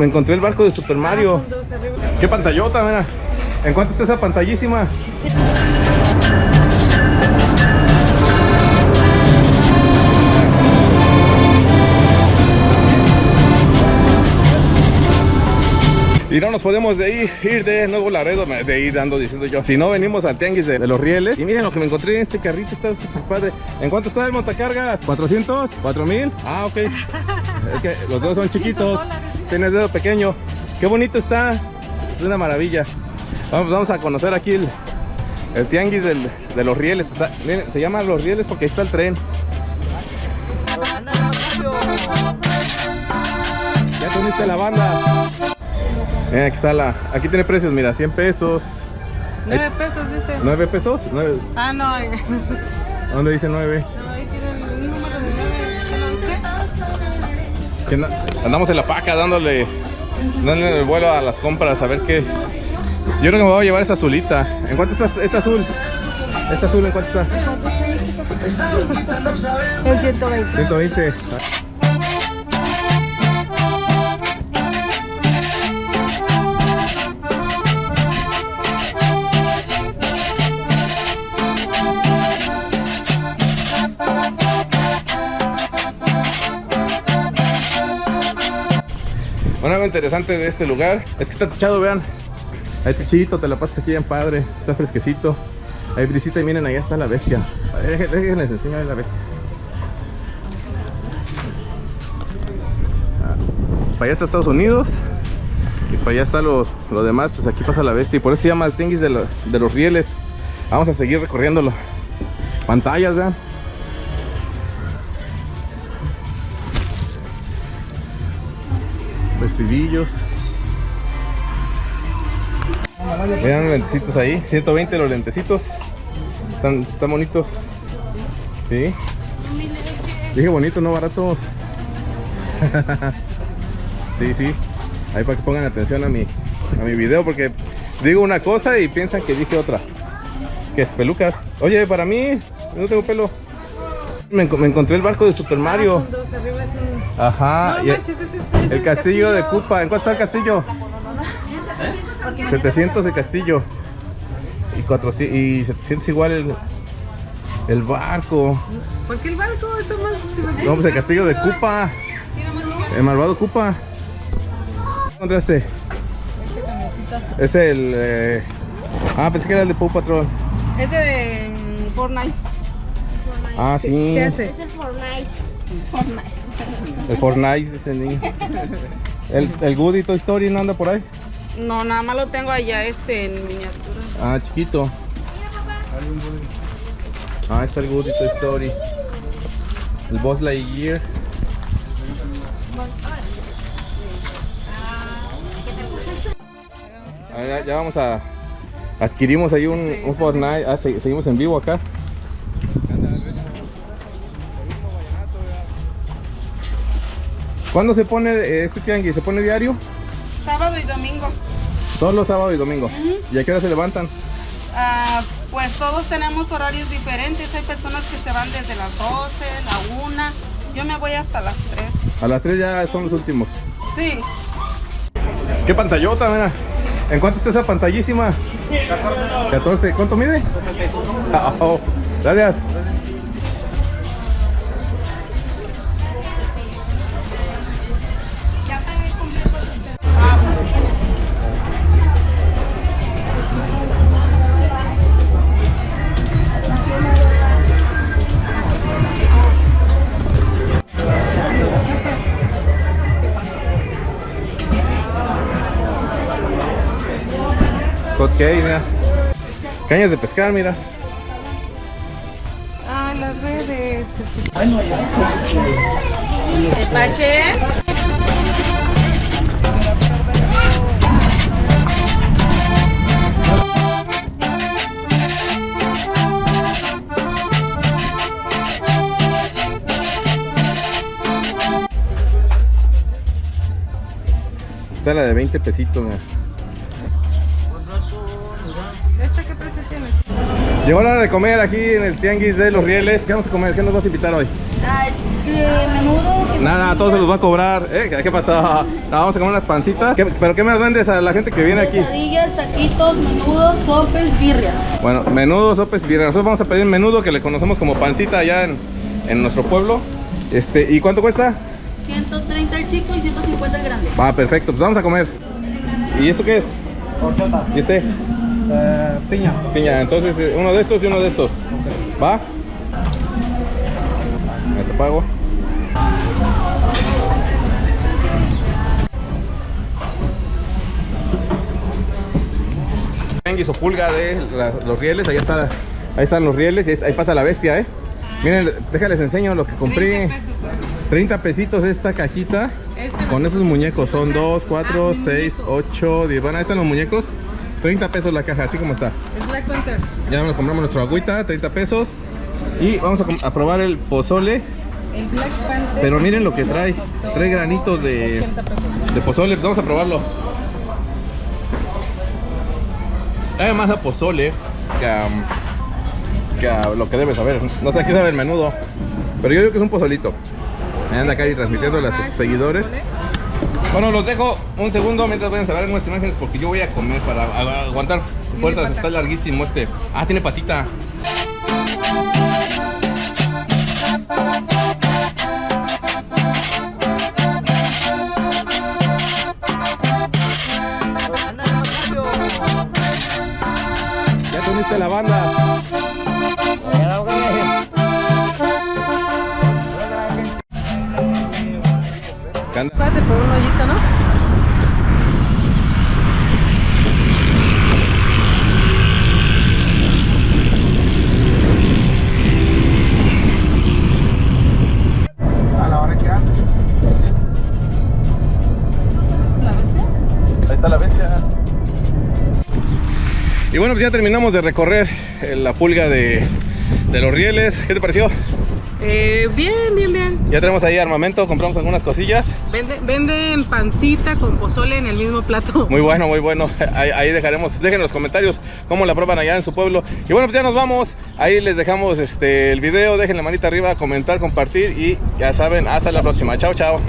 me encontré el barco de Super Mario. Ah, arriba. ¿Qué pantallota, mira? ¿En cuánto está esa pantallísima? Y no nos podemos de ir, ir de Nuevo Laredo, de ir dando diciendo yo. Si no venimos al tianguis de, de los rieles. Y miren lo que me encontré en este carrito, está súper padre. ¿En cuánto está el montacargas? ¿400? ¿4000? Ah, ok. Es que los dos son chiquitos. Tienes dedo pequeño. Qué bonito está. Es una maravilla. Vamos, vamos a conocer aquí el, el tianguis del- de los rieles. O sea, miren, se llama los rieles porque ahí está el tren. Ya comiste la banda. Miren, aquí está la. Aquí tiene precios, mira, 100 pesos. Nueve pesos dice. ¿9 pesos? ¿Nueve? Ah, no. eh. ¿Dónde dice 9? No, ahí tiene el número de nueve. ¿Qué no dice? Que na- Andamos en la paca dándole, dándole el vuelo a las compras a ver qué. Yo creo que me voy a llevar esa azulita. ¿En cuánto está esta azul? ¿Esta azul en cuánto está? El 120. 120. Interesante de este lugar es que está techado, vean. Ahí techito, te la pasas aquí bien padre, está fresquecito. Hay brisita y miren, ahí está la bestia. Déjenles, enseñar la bestia. Ah, Para allá está Estados Unidos y para allá está lo, lo demás, pues aquí pasa la bestia y por eso se llama el tianguis de, lo- de los rieles. Vamos a seguir recorriéndolo. Pantallas, vean. Vestidillos. Vean los lentecitos ahí, 120 los lentecitos. Están, están bonitos. Sí. Dije bonito, no baratos. sí, sí. Ahí para que pongan atención a mi, a mi video porque digo una cosa y piensan que dije otra. Que es pelucas. Oye, para mí, no tengo pelo. Me, me encontré el barco de Super Ah, Mario. son dos arriba. Es un... Ajá. No manches, ese es- ese el es castillo de Cupa. ¿En cuánto está el castillo? 700 el castillo. Y, 400, y 700 igual el, el barco. ¿Por qué el barco está más.? No, pues el castillo de Cupa. El malvado Cupa. ¿Qué encontraste? Este camioncito. Es el. eh, Ah, pensé que era el de Paw Patrol. Es de mm, Fortnite. Ah, sí. ¿Qué hace? Es el Fortnite. El Fortnite, el niño. El, el Woody Toy Story no anda por ahí. No, nada más lo tengo allá este en miniatura. Ah, chiquito. Ah, está el Woody Toy Story. El Boss Lightyear. Ah, ya, ya vamos a. Adquirimos ahí un, un Fortnite. Ah, se- seguimos en vivo acá. ¿Cuándo se pone eh, este tianguis? ¿Se pone diario? Sábado y domingo. Solo sábado y domingo. ¿Y a qué hora se levantan? Ah, pues todos tenemos horarios diferentes. Hay personas que se van desde las 12, la 1. Yo me voy hasta las 3. A las 3 ya son los últimos. Sí. ¿Qué pantallota, mira? ¿En cuánto está esa pantallísima? 14. 14. ¿Cuánto mide? Ah, oh, Gracias. Hot cake, mira. Cañas de pescar, mira. Ah, las redes. El pache. Está la de 20 pesitos, mira. Llegó la hora de comer aquí en el Tianguis de los Rieles. ¿Qué vamos a comer? ¿Qué nos vas a invitar hoy? Ay, menudo. Nada, todo se los va a cobrar. ¿Eh? ¿Qué pasó? Ah, vamos a comer unas pancitas. ¿Qué- ¿Pero qué más vendes a la gente que viene aquí? Quesadillas, taquitos, menudos, sopes, birrias. Bueno, menudo, sopes y birria. Nosotros vamos a pedir menudo que le conocemos como pancita allá en, en nuestro pueblo. Este, ¿Y cuánto cuesta? 130 el chico y 150 el grande. Va, perfecto, pues vamos a comer. ¿Y esto qué es? Horchata. ¿Y este? Piña. Piña, entonces eh, uno de estos y uno de estos. ¿Va? Me te pago. O pulga de la- los rieles, ahí está, ahí están los rieles y ahí, ahí pasa la bestia, eh. Miren, déjales enseño lo que compré. 30 pesos. 30 pesitos esta cajita Este con esos muñecos. Son 150. 2, 4, Ah, 6, muñeco. 8, 10. Bueno, ahí están los muñecos. 30 pesos la caja, así como está. Es Black Panther. Ya nos compramos nuestra agüita, 30 pesos. Y vamos a, probar el pozole. El Black Panther. Pero miren lo que trae. Trae granitos de, 80 pesos. de pozole. Pues vamos a probarlo. Sabe más a pozole que a, que a lo que debe saber. No sé, aquí sabe el menudo. Pero yo digo que es un pozolito. Me anda acá y transmitiéndole a sus seguidores. Bueno, los dejo un segundo mientras vayan a ver algunas imágenes porque yo voy a comer para aguantar fuerzas. Está larguísimo este. Ah, tiene patita. Ya te uniste a la banda. Anda? Por un hoyito, ¿no? A la hora que anda. Ahí está la bestia. Y bueno, pues ya terminamos de recorrer eh, la pulga de, de los rieles. ¿Qué te pareció? Eh, bien, bien, bien. Ya tenemos ahí armamento, compramos algunas cosillas. Vende- venden pancita con pozole en el mismo plato. Muy bueno, muy bueno. Ahí, ahí dejaremos, dejen en los comentarios cómo la prueban allá en su pueblo. Y bueno, pues ya nos vamos. Ahí les dejamos este, el video. Dejen la manita arriba, comentar, compartir. Y ya saben, hasta la próxima. Chao, chao.